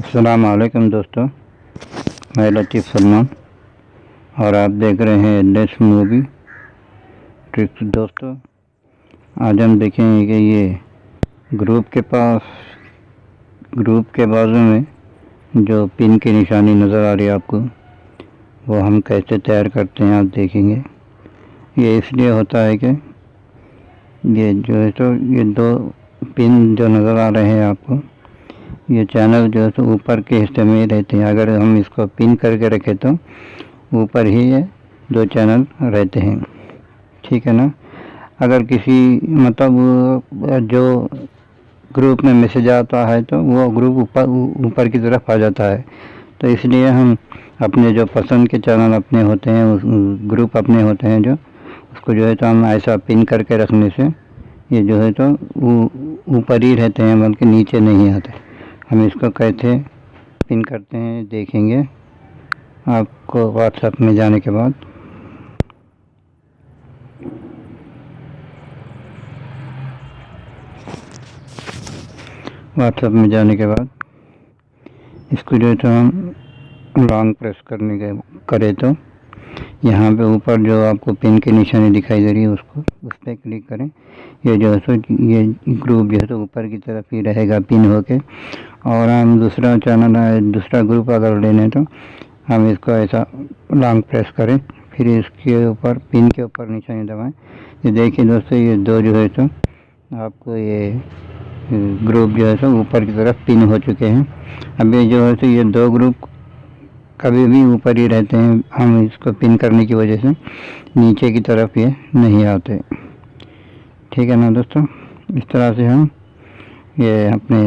अस्सलाम वालेकुम दोस्तों। मैं लतीफ़ सलमान। और आप देख रहे हैं एड्रेस मूवी ट्रिक्स दोस्तों, आज हम देखेंगे कि ये ग्रुप के पास ग्रुप के बाजू में जो पिन की निशानी नज़र आ रही है आपको, वो हम कैसे तैयार करते हैं, आप देखेंगे। ये इसलिए होता है कि ये जो है तो ये दो पिन जो नज़र आ रहे हैं आपको ये चैनल जो है तो ऊपर के हिस्से में ही रहते हैं। अगर हम इसको पिन करके रखें तो ऊपर ही ये दो चैनल रहते हैं। ठीक है ना? अगर किसी मतलब जो ग्रुप में मैसेज आता है तो वो ग्रुप ऊपर ऊपर की तरफ़ आ जाता है। तो इसलिए हम अपने जो पसंद के चैनल अपने होते हैं, उस ग्रुप अपने होते हैं जो, उसको जो है तो हम ऐसा पिन करके रखने से ये जो है तो ऊपर ही रहते हैं, बल्कि नीचे नहीं आते। हम इसको कैसे पिन करते हैं, देखेंगे। आपको व्हाट्सएप में जाने के बाद। व्हाट्सएप में जाने के बाद इसको जो है तो हम लॉन्ग प्रेस करने के, करें तो। यहाँ पे ऊपर जो आपको पिन की निशानी दिखाई दे रही है, उसको, उस पर क्लिक करें। ये जो है सो, ये ग्रुप जो है तो ऊपर की तरफ़ ही रहेगा पिन होके। और हम दूसरा चैनल दूसरा ग्रुप अगर लेने तो हम इसको ऐसा लॉन्ग प्रेस करें। फिर इसके ऊपर पिन के ऊपर निशानी दबाएँ। ये देखिए दोस्तों, ये दो जो है तो आपको ये ग्रुप जो है सो, ऊपर की तरफ़ पिन हो चुके हैं। अभी जो है सो, ये दो ग्रुप कभी भी ऊपर ही रहते हैं। हम इसको पिन करने की वजह से नीचे की तरफ़ ये नहीं आते। ठीक है ना दोस्तों? इस तरह से हम ये अपने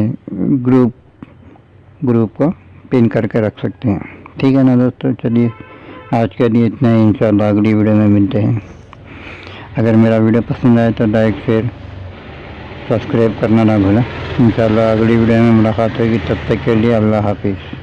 ग्रुप ग्रुप को पिन करके रख सकते हैं। ठीक है ना दोस्तों? चलिए, आज के लिए इतना ही। इंशाल्लाह अगली वीडियो में मिलते हैं। अगर मेरा वीडियो पसंद आए तो लाइक, शेयर, सब्सक्राइब करना ना भूलें। इंशाल्लाह अगली वीडियो में मुलाकात होगी। तब तक के लिए अल्लाह हाफिज़।